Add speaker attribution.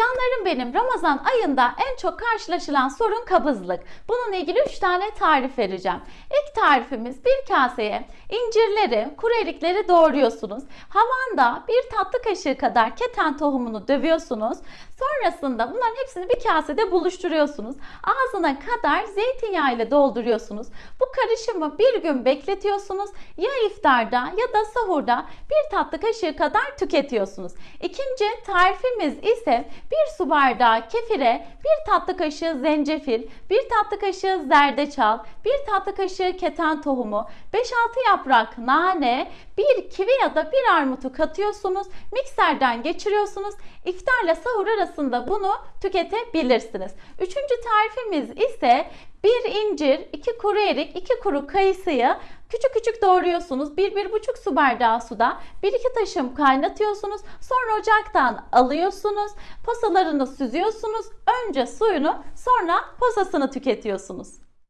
Speaker 1: Canlarım benim Ramazan ayında en çok karşılaşılan sorun kabızlık. Bununla ilgili 3 tane tarif vereceğim. İlk tarifimiz bir kaseye incirleri, kuru erikleri doğruyorsunuz. Havanda bir tatlı kaşığı kadar keten tohumunu dövüyorsunuz. Sonrasında bunların hepsini bir kasede buluşturuyorsunuz. Ağzına kadar zeytinyağı ile dolduruyorsunuz. Bu karışımı bir gün bekletiyorsunuz. Ya iftarda ya da sahurda bir tatlı kaşığı kadar tüketiyorsunuz. İkinci tarifimiz ise bir su bardağı kefire bir tatlı kaşığı zencefil, bir tatlı kaşığı zerdeçal, bir tatlı kaşığı keten tohumu, 5-6 yaprak nane, bir kivi ya da bir armutu katıyorsunuz. Mikserden geçiriyorsunuz. İftarla sahur arasında bunu tüketebilirsiniz. Üçüncü tarifimiz ise bir incir, iki kuru erik, iki kuru kayısıyı küçük küçük doğruyorsunuz. Bir, bir buçuk su bardağı suda bir iki taşım kaynatıyorsunuz. Sonra ocaktan alıyorsunuz. Posalarını süzüyorsunuz. Önce suyunu sonra posasını tüketiyorsunuz.